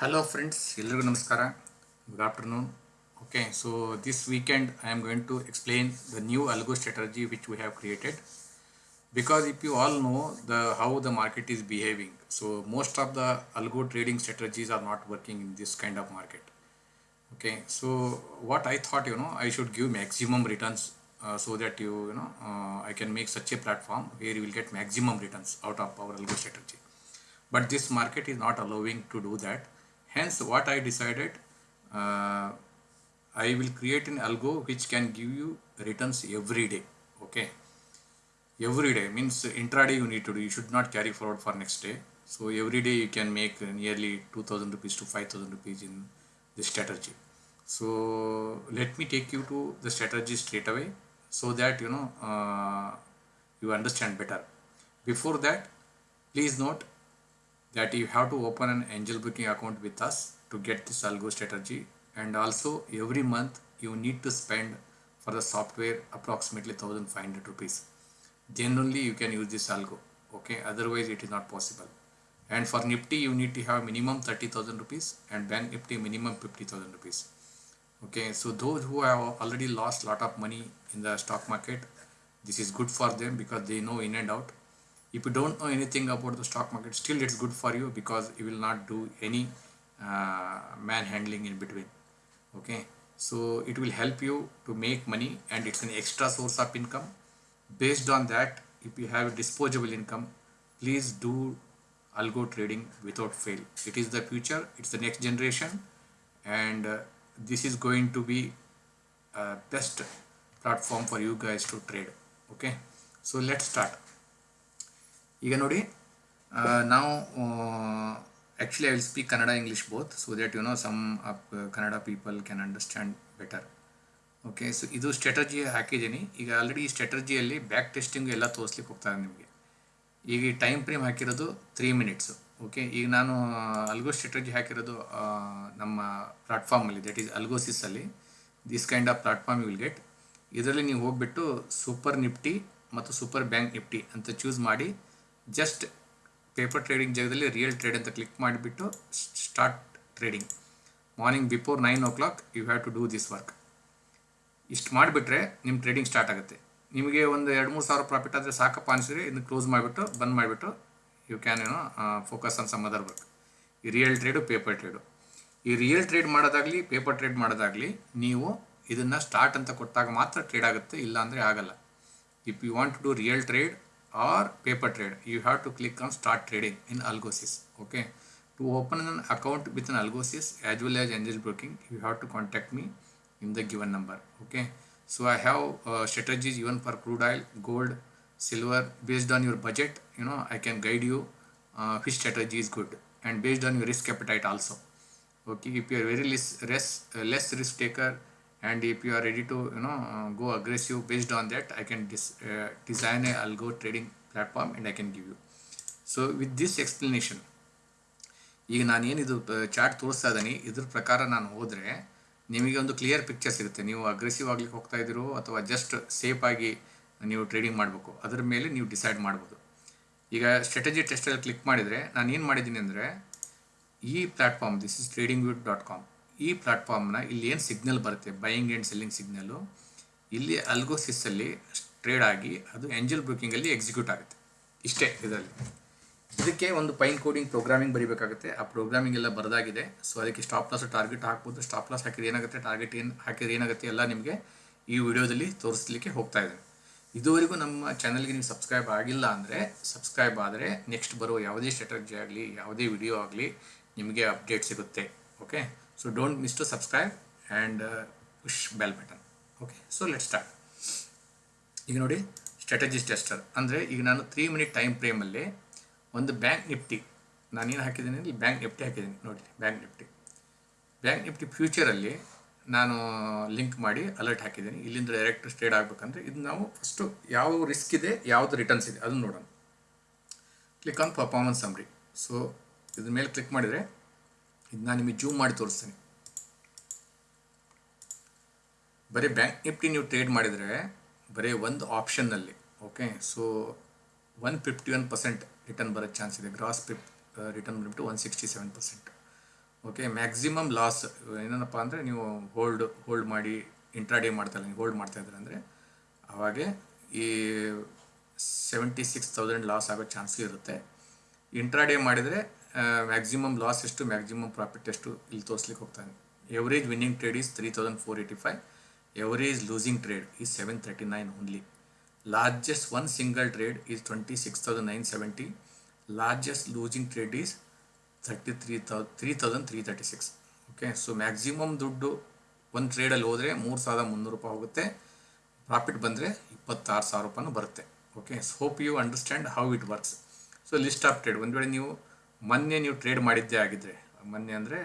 Hello friends, ಎಲ್ರಿಗೂ ನಮಸ್ಕಾರ good afternoon okay so this weekend I am going to explain the new algo strategy which we have created because if you all know the how the market is behaving so most of the algo trading strategies are not working in this kind of market okay so what i thought you know i should give maximum returns uh, so that you you know uh, i can make such a platform where you will get maximum returns out of our algo strategy but this market is not allowing to do that hence what i decided uh, i will create an algo which can give you returns every day okay? Every day means intraday you need to do you should not carry forward for next day. So every day you can make nearly 2000 rupees to 5000 rupees in this strategy. So let me take you to the strategy straight away so that you know uh, you understand better. Before that please note that you have to open an angel booking account with us to get this algo strategy. And also every month you need to spend for the software approximately 1500 rupees. Then only you can use this algo okay? Otherwise it is not possible. And for nifty you need to have minimum 30000 rupees and bank nifty minimum 50000 rupees okay? So those who have already lost lot of money in the stock market this is good for them because they know in and out if you don't know anything about the stock market still it's good for you because you will not do any uh, manhandling in between. Okay? So it will help you to make money and it's an extra source of income. Based on that if you have disposable income please do algo trading without fail. It is the future it's the next generation and uh, this is going to be uh, best platform for you guys to trade. Okay? So let's start ಈಗ ನೋಡಿ ನಾವು actually I will speak Kannada English both so that you know some Kannada people can understand better okay so ಇದು strategy ಹಾಕಿದ್ದೀನಿ. ಈಗ already ಈ ಸ್ಟ್ರಾಟಜಿಯಲ್ಲಿ back testing ಎಲ್ಲ ತೋರಿಸ್ಲಿಕ್ಕೆ ಹೋಗ್ತಾರೆ ನಿಮಗೆ. ಈಗ ಈ ಟೈಮ್ ಫ್ರೇಮ್ ಹಾಕಿರೋದು ತ್ರೀ ಮಿನಿಟ್ಸು ಓಕೆ ಈಗ ನಾನು ಅಲ್ಗೋ ಸ್ಟ್ರಾಟಜಿ ಹಾಕಿರೋದು ನಮ್ಮ ಪ್ಲಾಟ್ಫಾರ್ಮಲ್ಲಿ that is ಅಲ್ಗೋಸಿಸಲ್ಲಿ this kind of platform will get ಇದರಲ್ಲಿ ನೀವು ಹೋಗ್ಬಿಟ್ಟು ಸೂಪರ್ ನಿಫ್ಟಿ ಮತ್ತು ಸೂಪರ್ ಬ್ಯಾಂಕ್ ನಿಫ್ಟಿ ಅಂತ ಚೂಸ್ ಮಾಡಿ ಜಸ್ಟ್ ಪೇಪರ್ ಟ್ರೇಡಿಂಗ್ ಜಾಗದಲ್ಲಿ ರಿಯಲ್ ಟ್ರೇಡ್ ಅಂತ ಕ್ಲಿಕ್ ಮಾಡಿಬಿಟ್ಟು start trading morning before nine o'clock you have to do this work ಇಷ್ಟು ಮಾಡಿಬಿಟ್ರೆ ನಿಮ್ಮ ಟ್ರೇಡಿಂಗ್ ಸ್ಟಾರ್ಟ್ ಆಗುತ್ತೆ. ನಿಮಗೆ ಒಂದು ಎರಡು ಮೂರು ಸಾವಿರ ಪ್ರಾಫಿಟ್ ಆದರೆ ಸಾಕಪ್ಪ ಅನಿಸಿದ್ರೆ ಇದನ್ನು ಕ್ಲೋಸ್ ಮಾಡಿಬಿಟ್ಟು, ಬಂದ್ ಮಾಡಿಬಿಟ್ಟು ಯು ಕ್ಯಾನ್ ಏನೋ focus on some other work ಈ ರಿಯಲ್ ಟ್ರೇಡು ಪೇಪರ್ ಟ್ರೇಡು ಈ ರಿಯಲ್ ಟ್ರೇಡ್ ಮಾಡೋದಾಗಲಿ ಪೇಪರ್ ಟ್ರೇಡ್ ಮಾಡೋದಾಗಲಿ ನೀವು ಇದನ್ನು ಸ್ಟಾರ್ಟ್ ಅಂತ ಕೊಟ್ಟಾಗ ಮಾತ್ರ ಟ್ರೇಡ್ ಆಗುತ್ತೆ ಇಲ್ಲ ಅಂದರೆ ಆಗಲ್ಲ. If you want to do real trade or paper trade you have to click on start trading in algosys okay? To open an account with an algosys as well as angel broking you have to contact me in the given number okay? So i have uh, strategies even for crude oil gold silver. Based on your budget you know i can guide you uh, which strategy is good. And based on your risk appetite also okay? If you are very less risk, uh, less risk taker and if you are ready to you know uh, go aggressive based on that i can uh, design a algo trading platform and i can give you. So with this explanation ಈಗ ನಾನೇನಿದು chart ತೋರಿಸ್ತಾ ಇದ್ದೀನಿ. ಇದ್ರ ಪ್ರಕಾರ ನಾನು ಹೋದರೆ ನಿಮಗೆ ಒಂದು clear picture ಸಿಗುತ್ತೆ. ನೀವು ಅಗ್ರೆಸಿವ್ ಆಗ್ಲಿಕ್ಕೆ ಹೋಗ್ತಾ ಇದ್ದೀರೋ ಅಥವಾ ಜಸ್ಟ್ ಸೇಫ್ ಆಗಿ ನೀವು ಟ್ರೇಡಿಂಗ್ ಮಾಡಬೇಕು. ಅದ್ರ ಮೇಲೆ ನೀವು ಡಿಸೈಡ್ ಮಾಡ್ಬೋದು. ಈಗ ಸ್ಟ್ರಾಟಜಿ ಟೆಸ್ಟಲ್ಲಿ ಕ್ಲಿಕ್ ಮಾಡಿದರೆ ನಾನು ಏನು ಮಾಡಿದ್ದೀನಿ ಅಂದರೆ ಈ platform this is TradingView dot com ಈ ಪ್ಲಾಟ್ಫಾರ್ಮ್ನ ಇಲ್ಲಿ ಏನು ಸಿಗ್ನಲ್ ಬರುತ್ತೆ? ಬೈಯಿಂಗ್ ಆ್ಯಂಡ್ ಸೆಲ್ಲಿಂಗ್ ಸಿಗ್ನಲ್ಲು ಇಲ್ಲಿ ಅಲ್ಗೋಸಿಸಲ್ಲಿ ಟ್ರೇಡ್ ಆಗಿ ಅದು ಎಂಜಲ್ ಬ್ರೂಕಿಂಗಲ್ಲಿ ಎಕ್ಸಿಕ್ಯೂಟ್ ಆಗುತ್ತೆ. ಇಷ್ಟೇ ಇದರಲ್ಲಿ. ಇದಕ್ಕೆ ಒಂದು ಪೈನ್ ಕೋಡಿಂಗ್ ಪ್ರೋಗ್ರಾಮಿಂಗ್ ಬರೀಬೇಕಾಗುತ್ತೆ. ಆ ಪ್ರೋಗ್ರಾಮಿಂಗ್ ಎಲ್ಲ ಬರದಾಗಿದೆ. ಸೊ ಅದಕ್ಕೆ ಸ್ಟಾಪ್ ಲಾಸ್ ಟಾರ್ಗೆಟ್ ಹಾಕ್ಬೋದು. ಸ್ಟಾಪ್ ಲಾಸ್ ಹಾಕಿದ್ರೆ ಏನಾಗುತ್ತೆ? ಟಾರ್ಗೆಟ್ ಏನು ಹಾಕಿದ್ರೆ ಏನಾಗುತ್ತೆ? ಎಲ್ಲ ನಿಮಗೆ ಈ ವಿಡಿಯೋದಲ್ಲಿ ತೋರಿಸ್ಲಿಕ್ಕೆ ಹೋಗ್ತಾ ಇದೆ. ಇದುವರೆಗೂ ನಮ್ಮ ಚಾನಲ್ಗೆ ನೀವು ಸಬ್ಸ್ಕ್ರೈಬ್ ಆಗಿಲ್ಲ ಅಂದರೆ ಸಬ್ಸ್ಕ್ರೈಬ್ ಆದರೆ ನೆಕ್ಸ್ಟ್ ಬರೋ ಯಾವುದೇ ಸ್ಟ್ರಾಟಜಿ ಆಗಲಿ, ಯಾವುದೇ ವಿಡಿಯೋ ಆಗಲಿ ನಿಮಗೆ ಅಪ್ಡೇಟ್ ಸಿಗುತ್ತೆ. Okay so don't miss to subscribe and push bell button. Okay so let's start. ಈಗ ನೋಡಿ ಸ್ಟ್ರಾಟಜಿಸ್ ಟೆಸ್ಟರ್ ಅಂದರೆ ಈಗ ನಾನು ತ್ರೀ ಮಿನಿಟ್ ಟೈಮ್ ಫ್ರೇಮಲ್ಲಿ ಒಂದು ಬ್ಯಾಂಕ್ ನಿಫ್ಟಿ ನಾನೇನು ಹಾಕಿದ್ದೀನಿ ಇಲ್ಲಿ ಬ್ಯಾಂಕ್ ನಿಫ್ಟಿ ಹಾಕಿದ್ದೀನಿ. ನೋಡಿ ಬ್ಯಾಂಕ್ ನಿಫ್ಟಿ ಬ್ಯಾಂಕ್ ನಿಫ್ಟಿ ಫ್ಯೂಚರಲ್ಲಿ ನಾನು ಲಿಂಕ್ ಮಾಡಿ ಅಲರ್ಟ್ ಹಾಕಿದ್ದೀನಿ. ಇಲ್ಲಿಂದ ಡೈರೆಕ್ಟ್ ಸ್ಟ್ರೇಡ್ ಆಗಬೇಕಂದ್ರೆ ಇದು ನಾವು ಫಸ್ಟು ಯಾವ ರಿಸ್ಕ್ ಇದೆ, ಯಾವುದು ರಿಟರ್ನ್ಸ್ ಇದೆ, ಅದನ್ನು ನೋಡೋಣ. Click on performance summary so ಇದ್ರ ಮೇಲೆ ಕ್ಲಿಕ್ ಮಾಡಿದರೆ ಇದು ನಾನು ನಿಮಗೆ ಜೂಮ್ ಮಾಡಿ ತೋರಿಸ್ತೀನಿ. ಬರೀ ಬ್ಯಾಂಕ್ ನಿಫ್ಟಿ ನೀವು ಟ್ರೇಡ್ ಮಾಡಿದರೆ ಬರೀ ಒಂದು ಆಪ್ಷನ್ನಲ್ಲಿ, okay? So, one fifty one percent return ಬರೋ ಚಾನ್ಸ್ ಇದೆ. ಗ್ರಾಸ್ ಪಿಪ್ ರಿಟರ್ನ್ ಬಂದುಬಿಟ್ಟು one sixty seven percent. Okay? Maximum loss, ಏನಪ್ಪ ಅಂದರೆ ನೀವು ಹೋಲ್ಡ್ ಹೋಲ್ಡ್ ಮಾಡಿ, ಇಂಟ್ರಾಡೇ ಮಾಡ್ತಾ ನೀವು ಹೋಲ್ಡ್ ಮಾಡ್ತಾ ಇದ್ರೆ ಅಂದರೆ ಅವಾಗೆ ಈ ಸೆವೆಂಟಿ ಸಿಕ್ಸ್ ತೌಸಂಡ್ ಲಾಸ್ ಆಗೋ ಚಾನ್ಸು ಇರುತ್ತೆ. ಇಂಟ್ರಾಡೇ ಮಾಡಿದರೆ ಮ್ಯಾಕ್ಸಿಮಮ್ ಲಾಸ್ ಎಷ್ಟು ಮ್ಯಾಕ್ಸಿಮಮ್ ಪ್ರಾಫಿಟ್ ಎಷ್ಟು, ಇಲ್ಲಿ ತೋರಿಸ್ಲಿಕ್ಕೆ ಹೋಗ್ತಾನೆ. Average winning trade is three thousand four eighty five average losing trade is seven thirty nine only largest one single trade is twenty six thousand nine seventy largest losing trade is thirty three thou three thousand three thirty six okay so maximum ದುಡ್ಡು ಒಂದು ಟ್ರೇಡಲ್ಲಿ ಹೋದರೆ ಮೂರು ಸಾವಿರದ ಮುನ್ನೂರು ರೂಪಾಯಿ ಹೋಗುತ್ತೆ. Profit ಬಂದರೆ ಇಪ್ಪತ್ತಾರು ಸಾವಿರ ರೂಪಾಯಿನೂ ಬರುತ್ತೆ. Okay hope you understand how it works so list of trade ಒಂದು ವೇಳೆ ನೀವು ಮೊನ್ನೆ ನೀವು ಟ್ರೇಡ್ ಮಾಡಿದ್ದೇ ಆಗಿದ್ರೆ, ಮೊನ್ನೆ ಅಂದರೆ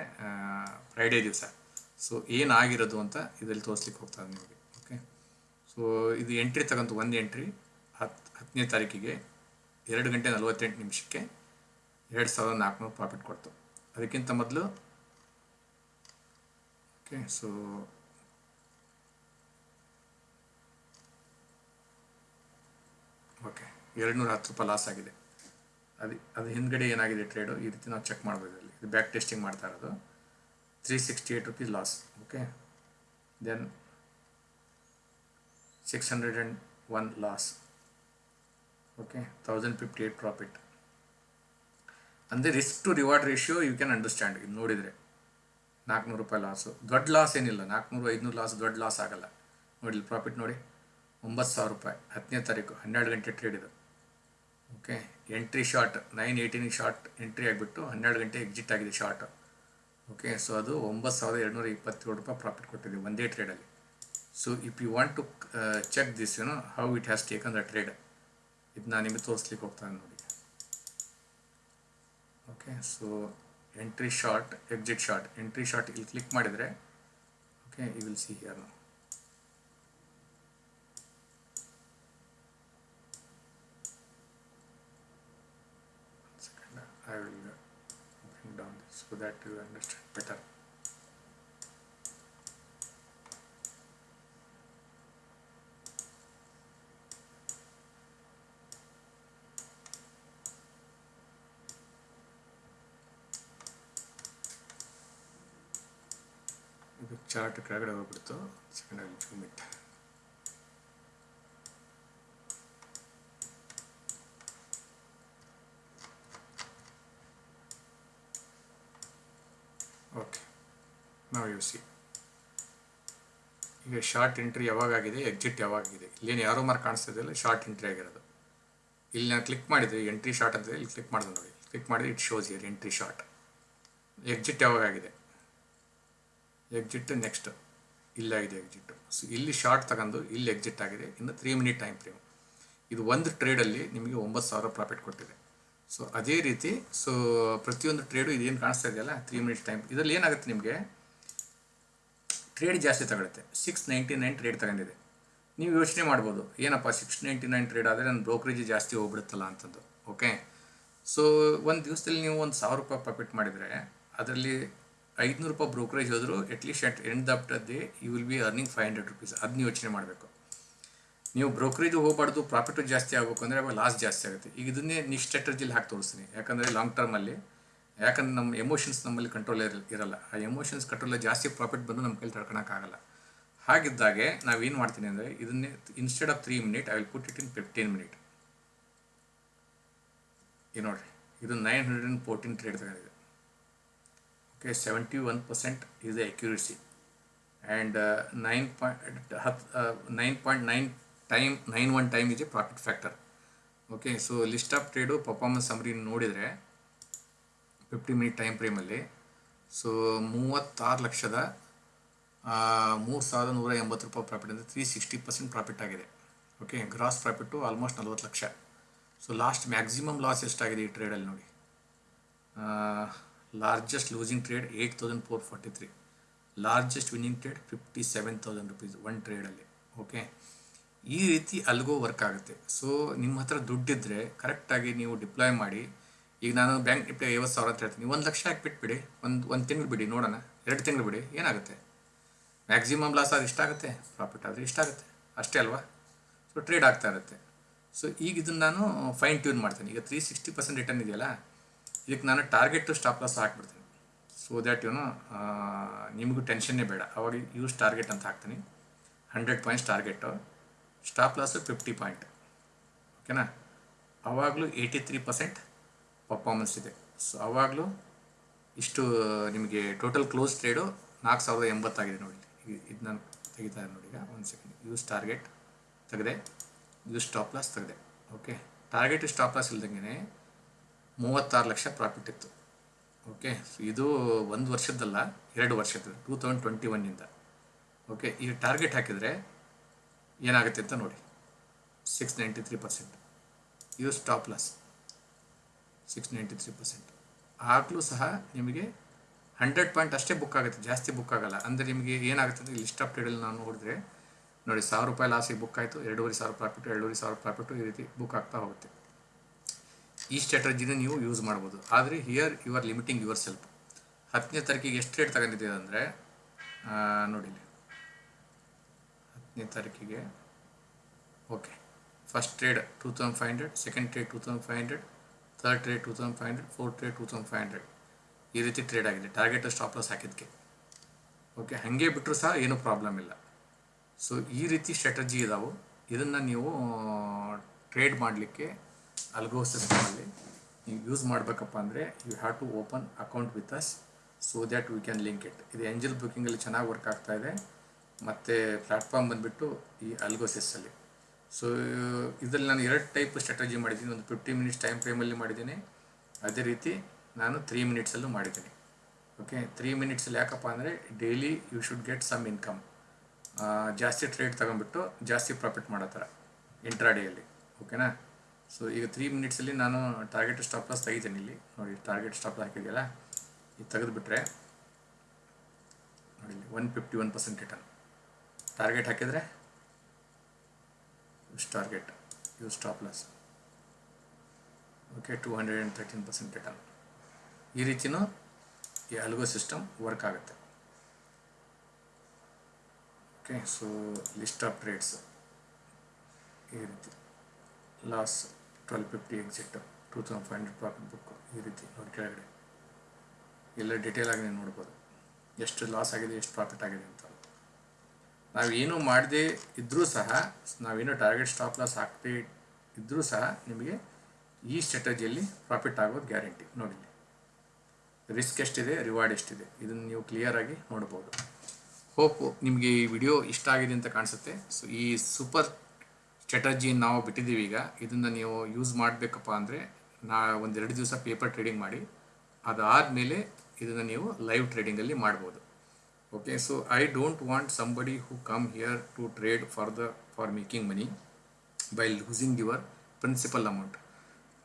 ಫ್ರೈಡೇ ದಿವಸ. ಸೊ ಏನಾಗಿರೋದು ಅಂತ ಇದರಲ್ಲಿ ತೋರಿಸ್ಲಿಕ್ಕೆ ಹೋಗ್ತದೆ ನಿಮಗೆ ಓಕೆ ಸೊ ಇದು ಎಂಟ್ರಿ ತಗೊಂತು ಒಂದು ಎಂಟ್ರಿ ಹತ್ತು ಹತ್ತನೇ ತಾರೀಕಿಗೆ ಎರಡು ಗಂಟೆ ನಲವತ್ತೆಂಟು ನಿಮಿಷಕ್ಕೆ ಎರಡು ಸಾವಿರದ ನಾಲ್ಕುನೂರು ಪ್ರಾಫಿಟ್ ಕೊಡ್ತು. ಅದಕ್ಕಿಂತ ಮೊದಲು ಓಕೆ ಸೊ ಓಕೆ ಎರಡು ನೂರ ಹತ್ತು ರೂಪಾಯಿ ಲಾಸ್ ಆಗಿದೆ. ಅದು ಅದು ಹಿಂದ್ಗಡೆ ಏನಾಗಿದೆ ಟ್ರೇಡು ಈ ರೀತಿ ನಾವು ಚೆಕ್ ಮಾಡ್ಬೋದು ಇಲ್ಲಿ. ಇದು ಬ್ಯಾಕ್ ಟೆಸ್ಟಿಂಗ್ ಮಾಡ್ತಾ ಇರೋದು. Three sixty eight rupees loss okay then six hundred and one loss okay thousand fifty eight profit ಅಂದರೆ risk to reward ratio you can understand ಇದು ನೋಡಿದರೆ ನಾಲ್ಕುನೂರು ರೂಪಾಯಿ ಲಾಸು ದೊಡ್ಡ ಲಾಸ್ ಏನಿಲ್ಲ. ನಾಲ್ಕುನೂರು ಐದುನೂರು ಲಾಸ್ ದೊಡ್ಡ ಲಾಸ್ ಆಗಲ್ಲ. ನೋಡಿ ಪ್ರಾಫಿಟ್ ನೋಡಿ. ಒಂಬತ್ತು ಸಾವಿರ ರೂಪಾಯಿ ಹತ್ತನೇ ತಾರೀಕು, ಹನ್ನೆರಡು ಗಂಟೆ ಟ್ರೇಡ್ ಇದು. ಓಕೆ ಎಂಟ್ರಿ ಶಾರ್ಟ್ ನೈನ್ ಏಯ್ಟೀನಿಗೆ ಶಾರ್ಟ್ ಎಂಟ್ರಿ ಆಗಿಬಿಟ್ಟು ಹನ್ನೆರಡು ಗಂಟೆ ಎಕ್ಸಿಟ್ ಆಗಿದೆ ಶಾರ್ಟ್ ಓಕೆ ಸೊ ಅದು ಒಂಬತ್ತು ಸಾವಿರದ ಎರಡುನೂರ ಇಪ್ಪತ್ತೇಳು ರೂಪಾಯಿ ಪ್ರಾಫಿಟ್ ಕೊಟ್ಟಿದೆ ಒಂದೇ ಟ್ರೇಡಲ್ಲಿ so if you want to check this you know how it has taken the trade ಇದು ನಾನು ನಿಮಗೆ ತೋರಿಸ್ಲಿಕ್ಕೆ ಹೋಗ್ತಾನೆ ನೋಡಿ. Okay so entry short exit short entry short ಇಲ್ಲಿ ಕ್ಲಿಕ್ ಮಾಡಿದರೆ okay you will see here ನಾವು so that you understand better. ಇದು ಚಾರ್ಟ್ ಕೆಳಗಡೆ ಹೋಗ್ಬಿಡ್ತು ಸೆಕೆಂಡ್ ಐ ಜೂಮ್ ನಾವು ಯು ಸಿ ಈಗ ಶಾರ್ಟ್ ಎಂಟ್ರಿ ಯಾವಾಗಾಗಿದೆ ಎಕ್ಸಿಟ್ ಯಾವಾಗಿದೆ ಇಲ್ಲೇನು ಯಾರೋ ಮಾರ್ಕ್ ಕಾಣಿಸ್ತಾ ಇದೆಯಲ್ಲ ಶಾರ್ಟ್ ಎಂಟ್ರಿ ಆಗಿರೋದು. ಇಲ್ಲಿ ನಾನು ಕ್ಲಿಕ್ ಮಾಡಿದರೆ ಎಂಟ್ರಿ ಶಾರ್ಟ್ ಅಂತ ಇಲ್ಲಿ ಕ್ಲಿಕ್ ಮಾಡಿದೆ ನೋಡಿ. ಕ್ಲಿಕ್ ಮಾಡಿದ್ರೆ it shows here entry short exit ಯಾವಾಗಾಗಿದೆ? Exit next ಇಲ್ಲಾಗಿದೆ ಎಕ್ಸಿಟ್ ಸೊ ಇಲ್ಲಿ ಶಾರ್ಟ್ ತಗೊಂಡು ಇಲ್ಲಿ ಎಕ್ಸಿಟ್ ಆಗಿದೆ, ಇನ್ನು ತ್ರೀ ಮಿನಿಟ್ ಟೈಮ್ ಫ್ರೇಮ್ ಇದು ಒಂದು ಟ್ರೇಡಲ್ಲಿ ನಿಮಗೆ ಒಂಬತ್ತು ಸಾವಿರ ಪ್ರಾಫಿಟ್ ಕೊಟ್ಟಿದೆ. ಸೊ ಅದೇ ರೀತಿ ಸೊ ಪ್ರತಿಯೊಂದು ಟ್ರೇಡು ಇದೇನು ಕಾಣಿಸ್ತಾ ಇದೆಯಲ್ಲ ತ್ರೀ ಮಿನಿಟ್ಸ್ ಟೈಮ್ ಇದರಲ್ಲಿ ಏನಾಗುತ್ತೆ ನಿಮಗೆ? ಟ್ರೇಡ್ ಜಾಸ್ತಿ ತಗೊಳುತ್ತೆ. ಸಿಕ್ಸ್ ನೈಂಟಿ ನೈನ್ ಟ್ರೇಡ್ ತಗೊಂಡಿದೆ. ನೀವು ಯೋಚನೆ ಮಾಡ್ಬೋದು. ಏನಪ್ಪ ಸಿಕ್ಸ್ ನೈಂಟಿ ನೈನ್ ಟ್ರೇಡ್ ಆದರೆ ನನ್ನ ಬ್ರೋಕರೇಜ್ ಜಾಸ್ತಿ ಹೋಗ್ಬಿಡುತ್ತಲ್ಲ ಅಂತಂದು ಓಕೆ ಸೊ ಒಂದು ದಿವಸದಲ್ಲಿ ನೀವು ಒಂದು ಸಾವಿರ ರೂಪಾಯಿ ಪ್ರಾಫಿಟ್ ಮಾಡಿದರೆ, ಅದರಲ್ಲಿ ಐದುನೂರು ರೂಪಾಯಿ ಬ್ರೋಕರೇಜ್ ಹೋದರೂ at least at end of the you will be earning five hundred rupees ಅದನ್ನ ಯೋಚನೆ ಮಾಡಬೇಕು. ನೀವು ಬ್ರೋಕರೇಜ್ ಹೋಗಬಾರ್ದು ಪ್ರಾಫಿಟು ಜಾಸ್ತಿ ಆಗಬೇಕು ಅಂದರೆ, ಅವಾಗ ಲಾಸ್ ಜಾಸ್ತಿ ಆಗುತ್ತೆ. ಈಗ ಇದನ್ನೇ ನೀವು ಸ್ಟ್ರಾಟಜಿಲಿ ಹಾಕಿ ತೋರಿಸ್ತೀನಿ. ಯಾಕಂದರೆ ಲಾಂಗ್ ಟರ್ಮಲ್ಲಿ ಯಾಕಂದ್ರೆ ನಮ್ಮ ಎಮೋಷನ್ಸ್ ನಮ್ಮಲ್ಲಿ ಕಂಟ್ರೋಲ್ ಇರ ಇರಲ್ಲ. ಆ ಎಮೋಷನ್ಸ್ ಕಂಟ್ರೋಲ್ ಜಾಸ್ತಿ ಪ್ರಾಫಿಟ್ ಬಂದು ನಮ್ಮ ಕೈಲಿ ತಡ್ಕೊಳಕ್ಕಾಗಲ್ಲ ಹಾಗಿದ್ದಾಗೆ ನಾವೇನು ಮಾಡ್ತೀನಿ ಅಂದರೆ ಇದನ್ನೇ instead of three minute I will put it in fifteen minute ಈ ನೋಡಿರಿ, ಇದು nine hundred and fourteen trade ತಗೊಂಡಿದೆ. Okay seventy one percent is the and nine point ಹತ್ತು nine point nine time nine one time ಇದೆ profit factor okay so list of trade performance ಅಂಬರಿ ನೋಡಿದರೆ fifty minute time ಫ್ರೇಮಲ್ಲಿ so ಮೂವತ್ತಾರು ಲಕ್ಷದ ಮೂರು ಸಾವಿರದ ನೂರ ಎಂಬತ್ತು ರೂಪಾಯಿ ಪ್ರಾಫಿಟ್ ಅಂದರೆ ತ್ರೀ ಸಿಕ್ಸ್ಟಿ ಪರ್ಸೆಂಟ್ ಪ್ರಾಫಿಟ್ ಆಗಿದೆ. ಓಕೆ ಗ್ರಾಸ್ ಪ್ರಾಫಿಟ್ಟು ಆಲ್ಮೋಸ್ಟ್ ನಲ್ವತ್ತು ಲಕ್ಷ. ಸೊ ಲಾಸ್ಟ್ ಮ್ಯಾಕ್ಸಿಮಮ್ ಲಾಸ್ ಎಷ್ಟಾಗಿದೆ ಈ ಟ್ರೇಡಲ್ಲಿ ನೋಡಿ. Largest losing trade eight thousand four forty three largest winning trade fifty seven thousand rupees one ಟ್ರೇಡಲ್ಲಿ okay ಈ ರೀತಿ ಅಲ್ಗೋ ವರ್ಕ್ ಆಗುತ್ತೆ. ಸೊ ನಿಮ್ಮ ಹತ್ರ ದುಡ್ಡಿದ್ದರೆ ಕರೆಕ್ಟಾಗಿ ನೀವು ಡಿಪ್ಲಾಯ್ ಮಾಡಿ ಈಗ ನಾನು ಬ್ಯಾಂಕ್ ನಿಫ್ಟಿ ಐವತ್ತು ಸಾವಿರ ಅಂತ ಹೇಳ್ತೀನಿ. ಒಂದು ಲಕ್ಷ ಹಾಕಿಬಿಟ್ಬಿಡಿ ಒಂದು ಒಂದು ತಿಂಗಳು ಬಿಡಿ ನೋಡೋಣ. ಎರಡು ತಿಂಗಳು ಬಿಡಿ. ಏನಾಗುತ್ತೆ? ಮ್ಯಾಕ್ಸಿಮಮ್ ಲಾಸ್ ಆದರೆ ಇಷ್ಟಾಗುತ್ತೆ ಪ್ರಾಫಿಟ್ ಆದರೆ ಇಷ್ಟಾಗುತ್ತೆ ಅಷ್ಟೇ ಅಲ್ವಾ? ಸೊ ಟ್ರೇಡ್ ಆಗ್ತಾ ಇರುತ್ತೆ. ಸೊ ಈಗ ಇದನ್ನು ನಾನು ಫೈನ್ ಟ್ಯೂನ್ ಮಾಡ್ತೀನಿ. ಈಗ ತ್ರೀ ಸಿಕ್ಸ್ಟಿ ಪರ್ಸೆಂಟ್ ರಿಟರ್ನ್ ಇದೆಯಲ್ಲ, ಇದಕ್ಕೆ ನಾನು ಟಾರ್ಗೆಟ್ ಸ್ಟಾಪ್ ಲಾಸ್ ಹಾಕ್ಬಿಡ್ತೀನಿ. ಸೊ ದ್ಯಾಟ್ ಯೂನು ನಿಮಗೂ ಟೆನ್ಷನ್ನೇ ಬೇಡ. ಅವಾಗ ಯೂಸ್ ಟಾರ್ಗೆಟ್ ಅಂತ ಹಾಕ್ತೀನಿ. Hundred points target stop loss fifty point ಓಕೆನಾ ಅವಾಗಲೂ ಏಯ್ಟಿ ತ್ರೀ ಪರ್ಸೆಂಟ್ ಪರ್ಫಾರ್ಮೆನ್ಸ್ ಇದೆ. ಸೊ ಆವಾಗಲೂ ಇಷ್ಟು ನಿಮಗೆ ಟೋಟಲ್ ಕ್ಲೋಸ್ ಟ್ರೇಡು ನಾಲ್ಕು ಸಾವಿರದ ಎಂಬತ್ತಾಗಿದೆ ನೋಡಿ. ಇದು ನಾನು ತೆಗಿತಾ ನೋಡಿ ಈಗ. ಒಂದು ಸೆಕೆಂಡ್ ಯೂಸ್ ಟಾರ್ಗೆಟ್ ತೆಗೆದೆ. ಯೂಸ್ ಸ್ಟಾಪ್ ಲಾಸ್ ತೆಗೆದೆ. ಓಕೆ ಟಾರ್ಗೆಟ್ ಸ್ಟಾಪ್ ಲಾಸ್ ಇಲ್ದಂಗೆ ಮೂವತ್ತಾರು ಲಕ್ಷ ಪ್ರಾಫಿಟ್ ಇತ್ತು. ಓಕೆ ಸೊ ಇದು ಒಂದು ವರ್ಷದ್ದಲ್ಲ, ಎರಡು ವರ್ಷದ್ದು ಟೂ ತೌಸಂಡ್ ಟ್ವೆಂಟಿ ಒನ್ನಿಂದ ಓಕೆ ಈ ಟಾರ್ಗೆಟ್ ಹಾಕಿದರೆ ಏನಾಗುತ್ತೆ ಅಂತ ನೋಡಿ. Six ninety three percent use stop loss six ninety three percent ಆಗಲೂ ಸಹ ನಿಮಗೆ ಹಂಡ್ರೆಡ್ ಪಾಯಿಂಟ್ ಅಷ್ಟೇ ಬುಕ್ ಆಗುತ್ತೆ, ಜಾಸ್ತಿ ಬುಕ್ ಆಗಲ್ಲ. ಅಂದರೆ ನಿಮಗೆ ಏನಾಗುತ್ತೆ ಅಂದರೆ ಲಿಸ್ಟ್ ಆಫ್ ಟ್ರೇಡಲ್ಲಿ ನಾನು ನೋಡಿದ್ರೆ, ನೋಡಿ ಸಾವಿರ ರೂಪಾಯಿ ಲಾಸಿಗೆ ಬುಕ್ ಆಯಿತು, ಎರಡೂವರೆ ಸಾವಿರ ಪ್ರಾಫಿಟ್ ಎರಡೂವರೆ ಸಾವಿರ ಪ್ರಾಫಿಟು ಈ ರೀತಿ ಬುಕ್ ಆಗ್ತಾ ಹೋಗುತ್ತೆ. ಈ ಸ್ಟ್ರಾಟಜಿನ ನೀವು ಯೂಸ್ ಮಾಡ್ಬೋದು. ಆದರೆ here you are limiting yourself ಹತ್ತನೇ ತಾರೀಕಿಗೆ ಎಷ್ಟು ರೇಟ್ ತಗೊಂಡಿದ್ದೀವಿ ಅಂದರೆ ನೋಡಿ. ಹತ್ತನೇ ತಾರೀಕಿಗೆ okay first trade two thousand five hundred second trade two thousand five hundred third trade two thousand five hundred fourth trade two thousand five hundred ಈ ರೀತಿ ಟ್ರೇಡ್ ಆಗಿದೆ. ಟಾರ್ಗೆಟ್ ಸ್ಟಾಪ್ ಲಾಸ್ ಹಾಕಿದ್ಕೆ ಓಕೆ ಹಾಗೆ ಬಿಟ್ಟರು ಸಹ ಏನೂ ಪ್ರಾಬ್ಲಮ್ ಇಲ್ಲ. So ಈ ರೀತಿ ಸ್ಟ್ರಾಟಜಿ ಇದಾವೆ. ಇದನ್ನು ನೀವು ಟ್ರೇಡ್ ಮಾಡಲಿಕ್ಕೆ ಅಲ್ಗೋ ಸಿಸ್ಟಮಲ್ಲಿ ನೀವು ಯೂಸ್ ಮಾಡಬೇಕಪ್ಪ ಅಂದರೆ you have to open account with us so that we can link it ಇದು ಎಂಜಲ್ ಬುಕ್ಕಿಂಗಲ್ಲಿ ಚೆನ್ನಾಗಿ ವರ್ಕ್ ಆಗ್ತಾ ಇದೆ. ಮತ್ತು ಪ್ಲ್ಯಾಟ್ಫಾರ್ಮ್ ಬಂದುಬಿಟ್ಟು ಈ ಅಲ್ಗೋಸಿಸಲ್ಲಿ ಸೊ ಇದರಲ್ಲಿ ನಾನು ಎರಡು ಟೈಪ್ ಸ್ಟ್ರಾಟಜಿ ಮಾಡಿದ್ದೀನಿ. ಒಂದು ಫಿಫ್ಟಿ ಮಿನಿಟ್ಸ್ ಟೈಮ್ ಫ್ರೇಮಲ್ಲಿ ಮಾಡಿದ್ದೀನಿ. ಅದೇ ರೀತಿ ನಾನು ತ್ರೀ ಮಿನಿಟ್ಸಲ್ಲೂ ಮಾಡಿದ್ದೀನಿ. ಓಕೆ ತ್ರೀ ಮಿನಿಟ್ಸಲ್ಲಿ ಯಾಕಪ್ಪ ಅಂದರೆ daily you should get some income ಜಾಸ್ತಿ ಟ್ರೇಡ್ ತಗೊಂಡ್ಬಿಟ್ಟು ಜಾಸ್ತಿ ಪ್ರಾಫಿಟ್ ಮಾಡೋ ಥರ ಇಂಟ್ರಾಡೇಯಲ್ಲಿ ಓಕೆನಾ ಸೊ ಈಗ ತ್ರೀ ಮಿನಿಟ್ಸಲ್ಲಿ ನಾನು ಟಾರ್ಗೆಟ್ ಸ್ಟಾಪ್ ಲಾಸ್ ತೆಗಿತೀನಿ ಇಲ್ಲಿ. ನೋಡಿ ಟಾರ್ಗೆಟ್ ಸ್ಟಾಪ್ ಹಾಕಿದೆಯಲ್ಲ? ಇದು ತೆಗೆದುಬಿಟ್ರೆ ನೋಡಿ one fifty one percent return target ಹಾಕಿದರೆ use target use stop loss. Okay two hundred and thirteen percent return ಈ ರೀತಿನೂ ಈ ಅಲ್ಗೋ ಸಿಸ್ಟಮ್ ವರ್ಕ್ ಆಗುತ್ತೆ. Okay so list of trades ಈ ರೀತಿ. Loss twelve fifty exit two thousand five hundred profit book ಈ ರೀತಿ ನೋಡಿ ಕೆಳಗಡೆ. ಎಲ್ಲ ಡಿಟೇಲ್ ಆಗಿ ನೀವು ನೋಡ್ಬೋದು. ಎಷ್ಟು ಲಾಸ್ ಆಗಿದೆ, ಎಷ್ಟು ಪ್ರಾಫಿಟ್ ಆಗಿದೆ ಅಂತ. ನಾವೇನು ಮಾಡದೆ ಇದ್ದರೂ ಸಹ, ನಾವೇನು ಟಾರ್ಗೆಟ್ ಸ್ಟಾಪ್ ಲಾಸ್ ಹಾಕದೇ ಇದ್ದರೂ ಸಹ ನಿಮಗೆ ಈ ಸ್ಟ್ರಾಟಜಿಯಲ್ಲಿ ಪ್ರಾಫಿಟ್ ಆಗೋದು ಗ್ಯಾರಂಟಿ ನೋಡಿ ರಿಸ್ಕ್ ಎಷ್ಟಿದೆ ರಿವಾರ್ಡ್ ಎಷ್ಟಿದೆ, ಇದನ್ನು ನೀವು ಕ್ಲಿಯರಾಗಿ ನೋಡ್ಬೋದು. ಹೋಪ್ ನಿಮಗೆ ಈ ವಿಡಿಯೋ ಇಷ್ಟ ಆಗಿದೆ ಅಂತ ಕಾಣಿಸುತ್ತೆ. ಸೊ ಈ ಸೂಪರ್ ಸ್ಟ್ರಾಟಜಿಯನ್ನು ನಾವು ಬಿಟ್ಟಿದ್ದೀವಿ ಈಗ. ಇದನ್ನು ನೀವು ಯೂಸ್ ಮಾಡಬೇಕಪ್ಪ ಅಂದರೆ, ನಾ ಒಂದೆರಡು ದಿವಸ ಪೇಪರ್ ಟ್ರೇಡಿಂಗ್ ಮಾಡಿ, ಅದಾದಮೇಲೆ ಇದನ್ನು ನೀವು ಲೈವ್ ಟ್ರೇಡಿಂಗಲ್ಲಿ ಮಾಡ್ಬೋದು. Okay so I don't want somebody who come here to trade for the for making money by losing your principal amount.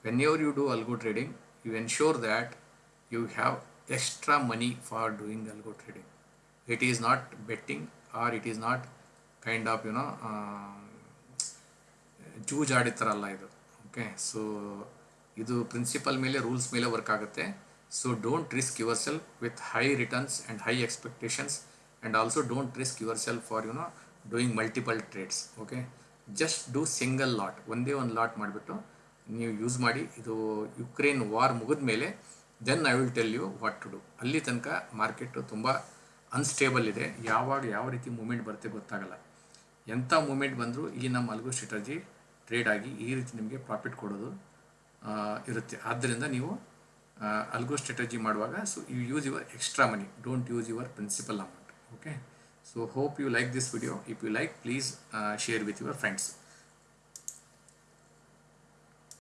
Whenever you do algo trading, you ensure that you have extra money for doing algo trading. It is not betting or it is not kind of, you know, um, ಜೂಜ್ ಆಡಿತಾರಲ್ಲ ಇದು okay so ಇದು principle ಮೇಲೆ rules ಮೇಲೆ work ಆಗುತ್ತೆ risk yourself with high returns and high expectations and also don't risk yourself for you know doing multiple trades okay just do single lot ಒಂದೇ ಒಂದು lot ಮಾಡಿಬಿಟ್ಟು ನೀವು ಯೂಸ್ ಮಾಡಿ. ಇದು ಯುಕ್ರೇನ್ ವಾರ್ ಮುಗಿದ ಮೇಲೆ then I will tell you what to do ಅಲ್ಲಿ ತನಕ ಮಾರ್ಕೆಟು ತುಂಬ ಅನ್ಸ್ಟೇಬಲ್ ಇದೆ. ಯಾವಾಗ ಯಾವ ರೀತಿ ಮೂಮೆಂಟ್ ಬರುತ್ತೆ ಗೊತ್ತಾಗಲ್ಲ. ಎಂಥ ಮೂಮೆಂಟ್ ಬಂದರೂ ಈ ನಮ್ಮ ಅಲ್ಗೋ ಸ್ಟ್ರಾಟಜಿ ಟ್ರೇಡ್ ಆಗಿ ಈ ರೀತಿ ನಿಮಗೆ ಪ್ರಾಫಿಟ್ ಕೊಡೋದು ಇರುತ್ತೆ. ಆದ್ದರಿಂದ ನೀವು ಅಲ್ಗೋ ಸ್ಟ್ರಾಟಜಿ ಮಾಡುವಾಗ so you use your extra money don't use your principal amount okay so hope you like this video if you like please share with your friends